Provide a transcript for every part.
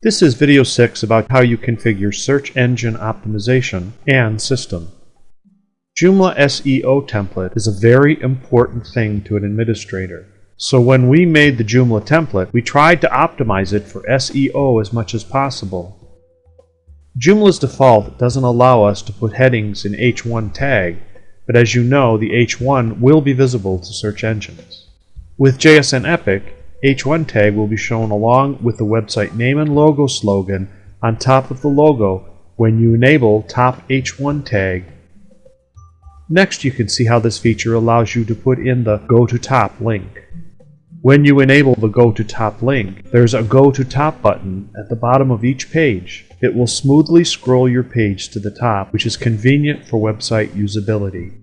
This is video 6 about how you configure search engine optimization and system. Joomla SEO template is a very important thing to an administrator. So when we made the Joomla template, we tried to optimize it for SEO as much as possible. Joomla's default doesn't allow us to put headings in H1 tag, but as you know, the H1 will be visible to search engines. With JSN Epic, H1 tag will be shown along with the website name and logo slogan on top of the logo when you enable top H1 tag. Next you can see how this feature allows you to put in the Go to Top link. When you enable the Go to Top link, there's a Go to Top button at the bottom of each page. It will smoothly scroll your page to the top, which is convenient for website usability.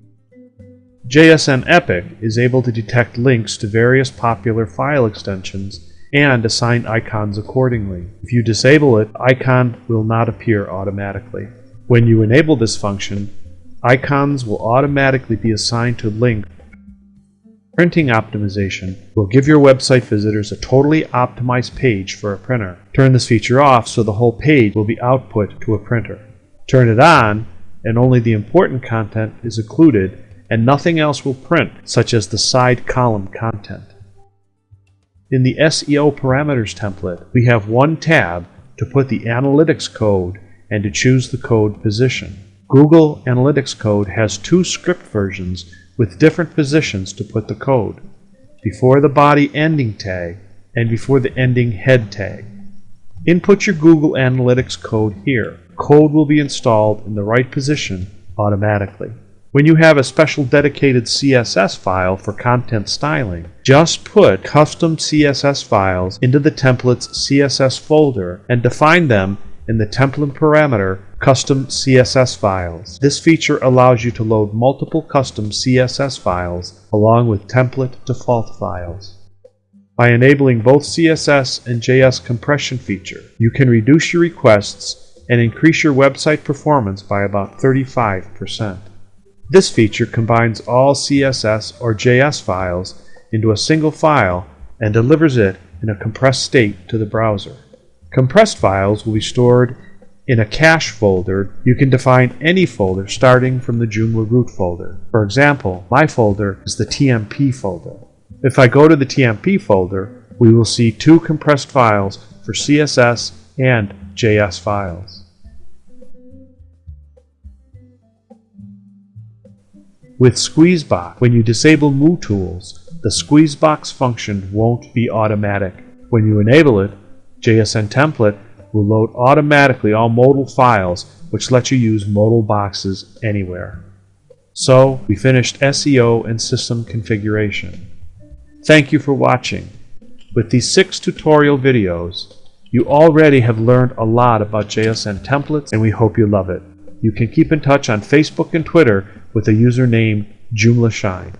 JSN Epic is able to detect links to various popular file extensions and assign icons accordingly. If you disable it, icon will not appear automatically. When you enable this function, icons will automatically be assigned to link. Printing optimization will give your website visitors a totally optimized page for a printer. Turn this feature off so the whole page will be output to a printer. Turn it on and only the important content is included and nothing else will print, such as the side column content. In the SEO parameters template, we have one tab to put the analytics code and to choose the code position. Google Analytics Code has two script versions with different positions to put the code, before the body ending tag and before the ending head tag. Input your Google Analytics code here. Code will be installed in the right position automatically. When you have a special dedicated CSS file for content styling, just put custom CSS files into the template's CSS folder and define them in the template parameter custom CSS files. This feature allows you to load multiple custom CSS files along with template default files. By enabling both CSS and JS compression feature, you can reduce your requests and increase your website performance by about 35%. This feature combines all CSS or JS files into a single file and delivers it in a compressed state to the browser. Compressed files will be stored in a cache folder. You can define any folder starting from the Joomla root folder. For example, my folder is the TMP folder. If I go to the TMP folder, we will see two compressed files for CSS and JS files. With Squeezebox, when you disable MooTools, the Squeezebox function won't be automatic. When you enable it, JSN Template will load automatically all modal files which let you use modal boxes anywhere. So, we finished SEO and system configuration. Thank you for watching. With these six tutorial videos, you already have learned a lot about JSN templates and we hope you love it. You can keep in touch on Facebook and Twitter with the username JoomlaShine.